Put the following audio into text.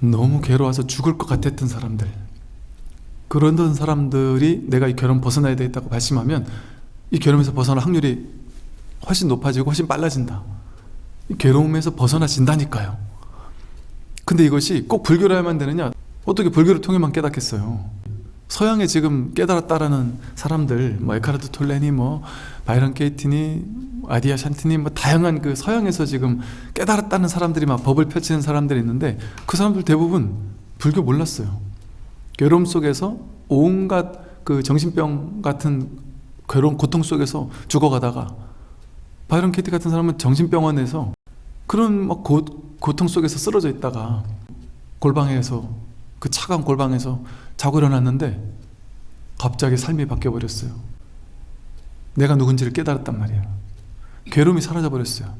너무 괴로워서 죽을 것 같았던 사람들. 그런 사람들이 내가 이 괴로움 벗어나야 되겠다고 발심하면 이 괴로움에서 벗어날 확률이 훨씬 높아지고 훨씬 빨라진다. 이 괴로움에서 벗어나진다니까요. 근데 이것이 꼭 불교로야만 되느냐? 어떻게 불교를 통해만 깨닫겠어요 서양에 지금 깨달았다라는 사람들 뭐 에카르트 톨레니 뭐 바이런 케이티니 아디아 샨티니 뭐 다양한 그 서양에서 지금 깨달았다는 사람들이 막 법을 펼치는 사람들이 있는데 그 사람들 대부분 불교 몰랐어요. 괴로움 속에서 온갖 그 정신병 같은 괴로운 고통 속에서 죽어가다가 바이런 케이티 같은 사람은 정신병원에서 그런 막 고, 고통 속에서 쓰러져 있다가 골방에서 그 차가운 골방에서 자고 일어났는데 갑자기 삶이 바뀌어 버렸어요. 내가 누군지를 깨달았단 말이에요. 괴로움이 사라져 버렸어요.